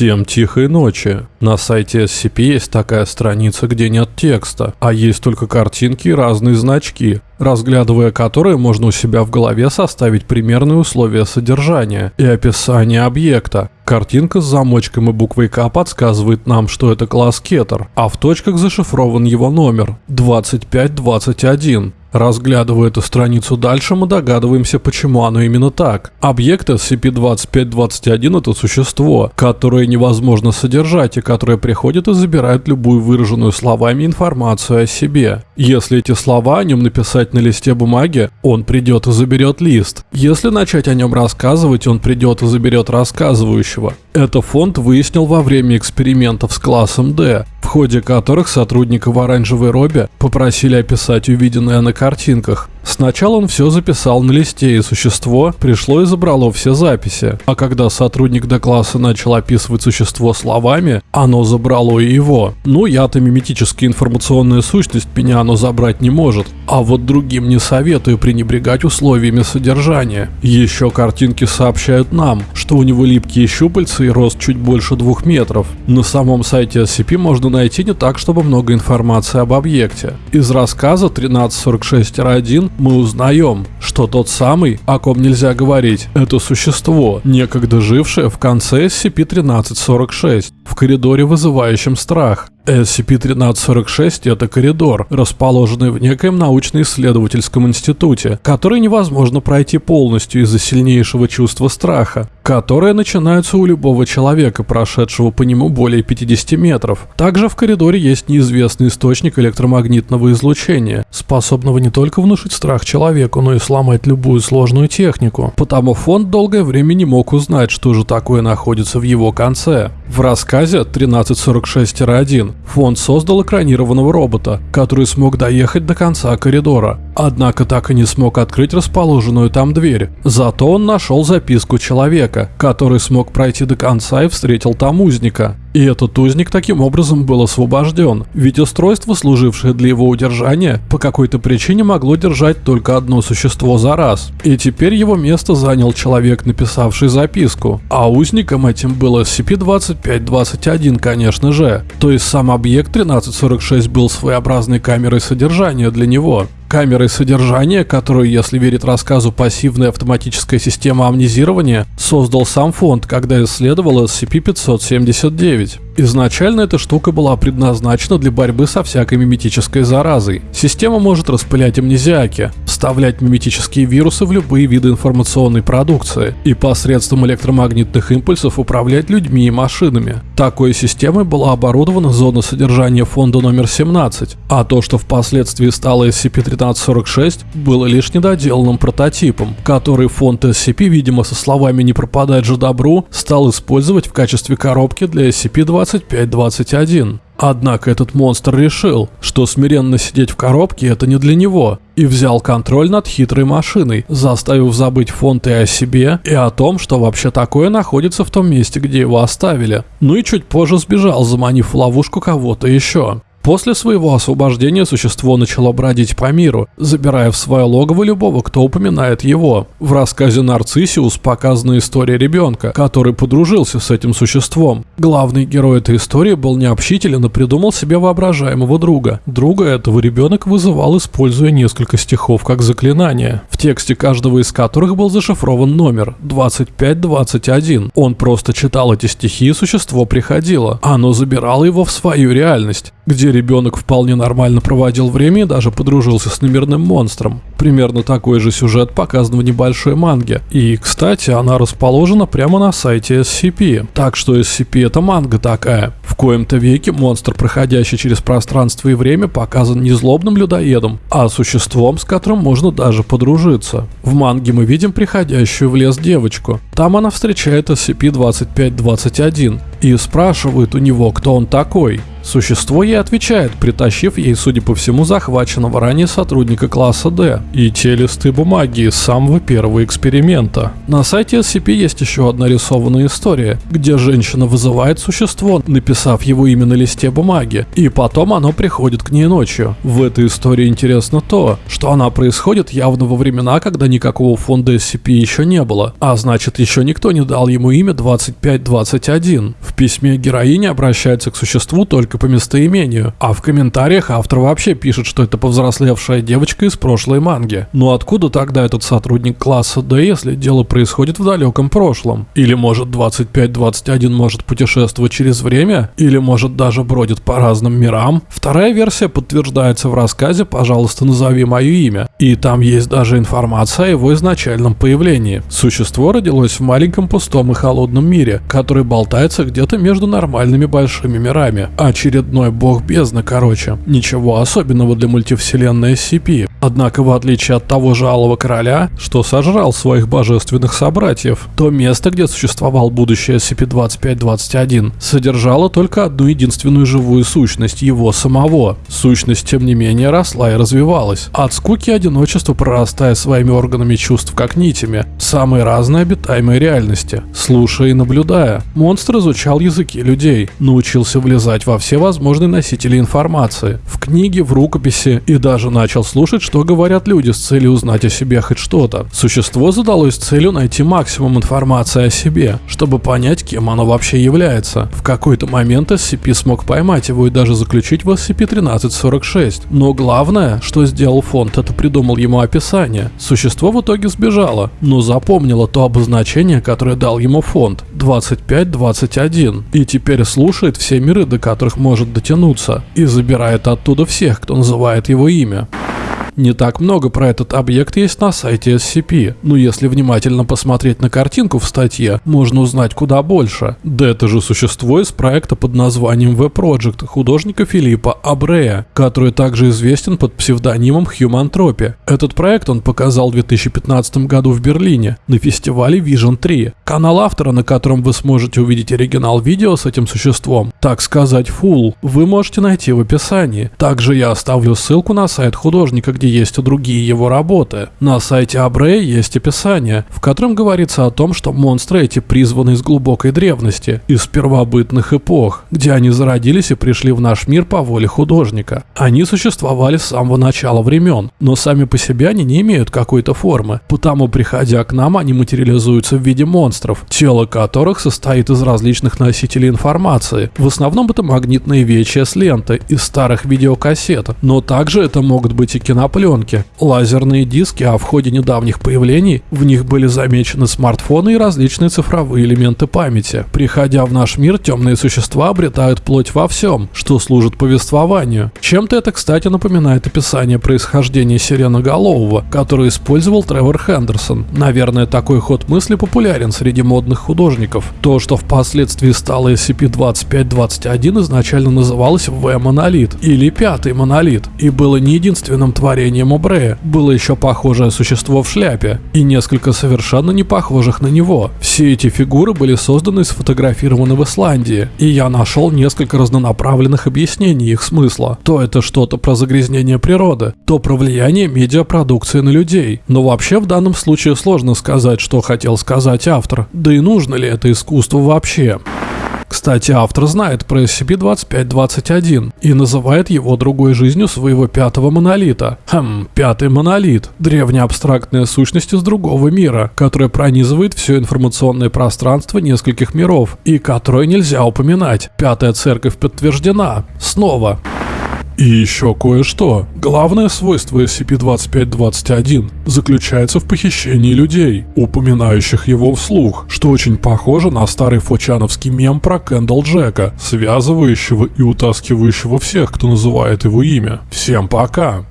Всем тихой ночи. На сайте SCP есть такая страница, где нет текста, а есть только картинки и разные значки, разглядывая которые можно у себя в голове составить примерные условия содержания и описание объекта. Картинка с замочком и буквой К подсказывает нам, что это класс Кетер, а в точках зашифрован его номер 2521. Разглядывая эту страницу дальше, мы догадываемся, почему оно именно так. Объект SCP-2521 это существо, которое невозможно содержать и которое приходит и забирает любую выраженную словами информацию о себе. Если эти слова о нем написать на листе бумаги, он придет и заберет лист. Если начать о нем рассказывать, он придет и заберет рассказывающего. Это фонд выяснил во время экспериментов с классом D, в ходе которых сотрудника в оранжевой робе попросили описать увиденное на картинках. Сначала он все записал на листе, и существо пришло и забрало все записи. А когда сотрудник D-класса начал описывать существо словами, оно забрало и его. Ну, я-то миметическая информационная сущность, меня оно забрать не может. А вот другим не советую пренебрегать условиями содержания. Еще картинки сообщают нам, что у него липкие щупальца и рост чуть больше двух метров. На самом сайте SCP можно найти не так, чтобы много информации об объекте. Из рассказа 1346-1 мы узнаем, что тот самый, о ком нельзя говорить, это существо, некогда жившее в конце SCP-1346, в коридоре, вызывающем страх. SCP-1346 – это коридор, расположенный в некоем научно-исследовательском институте, который невозможно пройти полностью из-за сильнейшего чувства страха, которое начинается у любого человека, прошедшего по нему более 50 метров. Также в коридоре есть неизвестный источник электромагнитного излучения, способного не только внушить страх человеку, но и сломать любую сложную технику. Потому фонд долгое время не мог узнать, что же такое находится в его конце. В рассказе 1346-1 фонд создал экранированного робота, который смог доехать до конца коридора, однако так и не смог открыть расположенную там дверь. Зато он нашел записку человека, который смог пройти до конца и встретил там узника. И этот узник таким образом был освобожден, ведь устройство, служившее для его удержания, по какой-то причине могло держать только одно существо за раз. И теперь его место занял человек, написавший записку. А узником этим был SCP-2521, конечно же. То есть сам объект 1346 был своеобразной камерой содержания для него камерой содержания, которую, если верить рассказу пассивная автоматическая система амнезирования, создал сам фонд, когда исследовал SCP-579. Изначально эта штука была предназначена для борьбы со всякой миметической заразой. Система может распылять амнезиаки, вставлять миметические вирусы в любые виды информационной продукции и посредством электромагнитных импульсов управлять людьми и машинами. Такой системой была оборудована зона содержания фонда номер 17, а то, что впоследствии стало SCP-1346, было лишь недоделанным прототипом, который фонд SCP, видимо со словами «не пропадать же добру», стал использовать в качестве коробки для SCP-20 25-21. Однако этот монстр решил, что смиренно сидеть в коробке это не для него, и взял контроль над хитрой машиной, заставив забыть фонд и о себе, и о том, что вообще такое находится в том месте, где его оставили. Ну и чуть позже сбежал, заманив в ловушку кого-то еще. После своего освобождения существо начало бродить по миру, забирая в свое логово любого, кто упоминает его. В рассказе «Нарциссиус» показана история ребенка, который подружился с этим существом. Главный герой этой истории был необщителен и придумал себе воображаемого друга. Друга этого ребенок вызывал, используя несколько стихов как заклинание, в тексте каждого из которых был зашифрован номер 2521. Он просто читал эти стихи и существо приходило. Оно забирало его в свою реальность где ребенок вполне нормально проводил время и даже подружился с номерным монстром. Примерно такой же сюжет показан в небольшой манге. И, кстати, она расположена прямо на сайте SCP. Так что SCP это манга такая. В коем-то веке монстр, проходящий через пространство и время, показан не злобным людоедом, а существом, с которым можно даже подружиться. В манге мы видим приходящую в лес девочку. Там она встречает SCP-2521 и спрашивает у него, кто он такой. Существо ей отвечает, притащив ей, судя по всему, захваченного ранее сотрудника класса D и те листы бумаги из самого первого эксперимента. На сайте SCP есть еще одна рисованная история, где женщина вызывает существо, написав его имя на листе бумаги, и потом оно приходит к ней ночью. В этой истории интересно то, что она происходит явно во времена, когда никакого фонда SCP еще не было, а значит еще никто не дал ему имя 2521. В письме героиня обращается к существу только по местоимению, а в комментариях автор вообще пишет, что это повзрослевшая девочка из прошлой манги. Но откуда тогда этот сотрудник класса D, если дело происходит в далеком прошлом? Или может 2521 может путешествовать через время? Или может даже бродит по разным мирам? Вторая версия подтверждается в рассказе «Пожалуйста, назови мое имя». И там есть даже информация о его изначальном появлении. Существо родилось в маленьком пустом и холодном мире, который болтается где-то между нормальными большими мирами. Очередной бог бездны, короче. Ничего особенного для мультивселенной SCP. Однако, в отличие от того же Алого Короля, что сожрал своих божественных собратьев, то место, где существовал будущее SCP-2521, содержало только одну единственную живую сущность, его самого. Сущность, тем не менее, росла и развивалась. От скуки и одиночества прорастая своими органами чувств как нитями, самые разные обитаемые реальности. Слушая и наблюдая, монстр изучал языки людей, научился влезать во все возможные носители информации, в книги, в рукописи и даже начал слушать, что говорят люди с целью узнать о себе хоть что-то. Существо задалось целью найти максимум информации о себе, чтобы понять, кем оно вообще является. В какой-то момент SCP смог поймать его и даже заключить в SCP-1346. Но главное, что сделал фонд, это придумал ему описание. Существо в итоге сбежало, но запомнило то обозначение, которое дал ему фонд 2521 и теперь слушает все миры, до которых может дотянуться и забирает оттуда всех, кто называет его имя. Не так много про этот объект есть на сайте SCP, но если внимательно посмотреть на картинку в статье, можно узнать куда больше. Да это же существо из проекта под названием V-Project художника Филиппа Абрея, который также известен под псевдонимом Tropy. Этот проект он показал в 2015 году в Берлине на фестивале Vision 3. Канал автора, на котором вы сможете увидеть оригинал видео с этим существом, так сказать, full, вы можете найти в описании. Также я оставлю ссылку на сайт художника, где есть и другие его работы. На сайте Абре есть описание, в котором говорится о том, что монстры эти призваны из глубокой древности, из первобытных эпох, где они зародились и пришли в наш мир по воле художника. Они существовали с самого начала времен, но сами по себе они не имеют какой-то формы, потому приходя к нам, они материализуются в виде монстров, тело которых состоит из различных носителей информации. В основном это магнитные VHS ленты из старых видеокассет, но также это могут быть и кинопленки, пленки, лазерные диски, а в ходе недавних появлений в них были замечены смартфоны и различные цифровые элементы памяти. Приходя в наш мир, темные существа обретают плоть во всем, что служит повествованию. Чем-то это, кстати, напоминает описание происхождения сиреноголового, которое использовал Тревор Хендерсон. Наверное, такой ход мысли популярен среди модных художников. То, что впоследствии стало SCP-2521, изначально называлось V-монолит или Пятый монолит, и было не единственным творением творением Обрея было еще похожее существо в шляпе и несколько совершенно не похожих на него. Все эти фигуры были созданы и сфотографированы в Исландии, и я нашел несколько разнонаправленных объяснений их смысла. То это что-то про загрязнение природы, то про влияние медиапродукции на людей. Но вообще в данном случае сложно сказать, что хотел сказать автор, да и нужно ли это искусство вообще. Кстати, автор знает про SCP-2521 и называет его другой жизнью своего пятого монолита. Хм, пятый монолит. Древняя абстрактная сущность из другого мира, которая пронизывает все информационное пространство нескольких миров и которую нельзя упоминать. Пятая церковь подтверждена. Снова. И еще кое-что. Главное свойство SCP-2521 заключается в похищении людей, упоминающих его вслух, что очень похоже на старый фочановский мем про Кэндалл Джека, связывающего и утаскивающего всех, кто называет его имя. Всем пока!